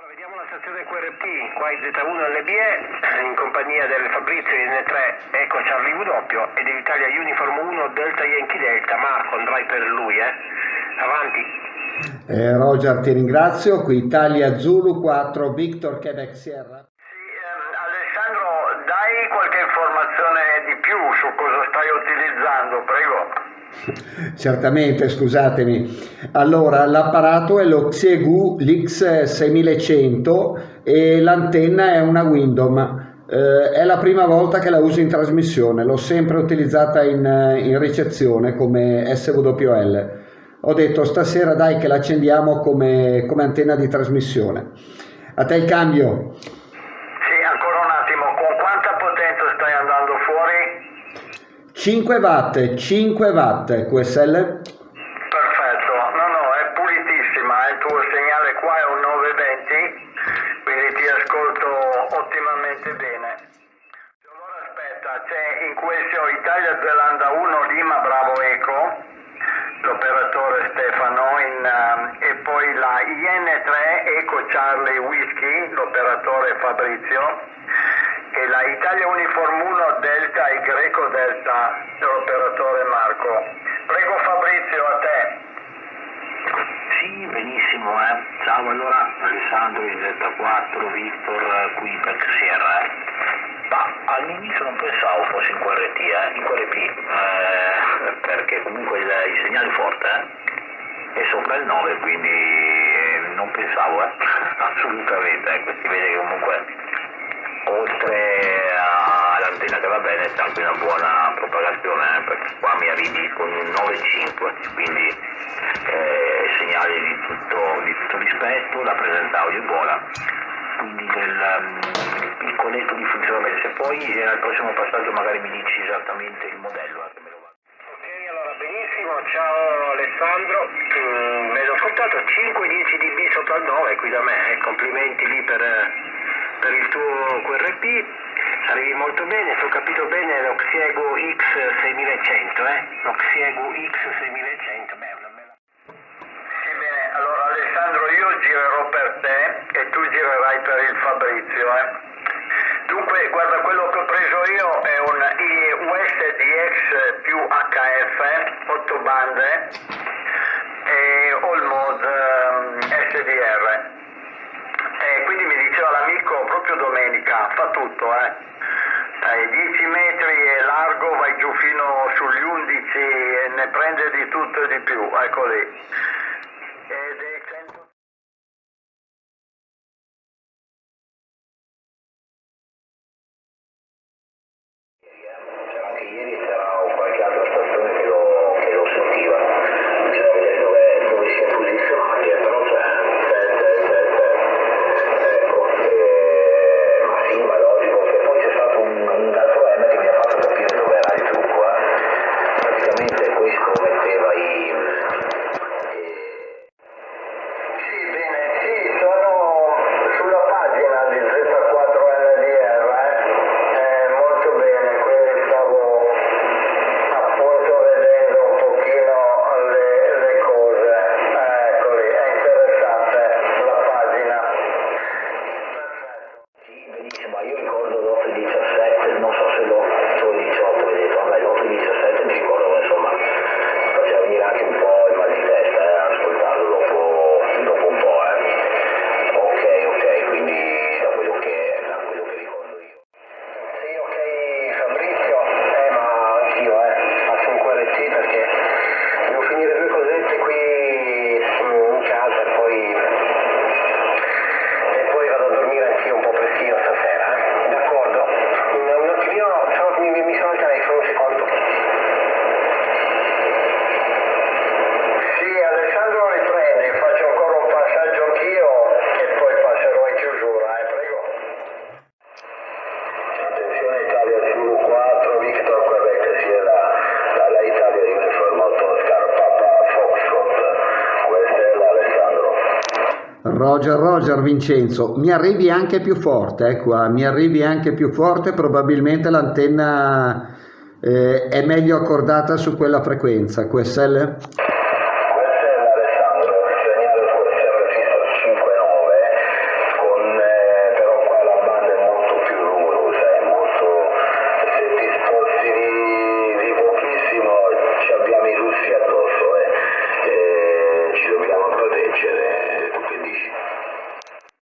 Allora, vediamo la stazione QRP, qua in Z1 LBE, in compagnia del Fabrizio N3 Eco Charlie W e dell'Italia Uniform 1 Delta Yankee Delta. Marco, andrai per lui, eh? Avanti. Eh, Roger, ti ringrazio. Qui Italia Zulu 4 Victor Quebec Sierra. Sì, ehm, Alessandro, dai qualche informazione di più su cosa stai utilizzando, prego. Certamente, scusatemi. Allora, l'apparato è lo Xiegu Lix 6100 e l'antenna è una Windom. Eh, è la prima volta che la uso in trasmissione, l'ho sempre utilizzata in, in ricezione come SWL. Ho detto stasera dai che l'accendiamo come, come antenna di trasmissione. A te il cambio. 5 watt, 5 watt QSL. Perfetto, no no, è pulitissima, il tuo segnale qua è un 920, quindi ti ascolto ottimamente bene. Allora aspetta, c'è in questo Italia Zelanda 1 Lima Bravo Eco, l'operatore Stefano, in, um, e poi la IN3 Eco Charlie Whisky, l'operatore Fabrizio, e la Italia Uniform 1 Delta y Greco Delta, l'operatore Marco. Prego Fabrizio, a te. Sì, benissimo, eh. Ciao, allora, Alessandro in Z4, Victor eh, qui per Sierra, eh. Ma all'inizio non pensavo fosse in QRT, eh, in QRP, eh, perché comunque il, il segnale è forte, eh. È sopra il 9, quindi non pensavo, eh. Assolutamente, ecco, si vede che comunque oltre all'antenna che va bene c'è anche una buona propagazione eh, perché qua mi arrivi con un 9.5 quindi eh, segnale di tutto, di tutto rispetto la presenza audio è buona quindi del il colletto di funzionamento se poi eh, al prossimo passaggio magari mi dici esattamente il modello eh. Ok, allora benissimo, ciao Alessandro. Mm, vedo ascoltato 5-10 dB sopra il 9 qui da me, eh, complimenti lì per, per il tuo QRP. Arrivi molto bene, se ho capito bene lo Xiego X6100, eh? Lo Xiego X6100, beh, una bella... Sì, bene, allora Alessandro io girerò per te e tu girerai per il Fabrizio. Eh. Dunque, guarda, quello che ho preso io è un USDX più HF, 8 bande, e All Mode ehm, SDR. E quindi mi diceva l'amico proprio domenica, tutto, eh. Dai 10 metri è largo, vai giù fino sugli 11 e ne prende di tutto e di più, ecco lì. Ed è 100... Anche ieri c'era qualche altra stazione che lo, che lo sentiva, bisogna vedere dove, dove è Roger, Roger Vincenzo, mi arrivi anche più forte, eh, qua, mi arrivi anche più forte, probabilmente l'antenna eh, è meglio accordata su quella frequenza, QSL?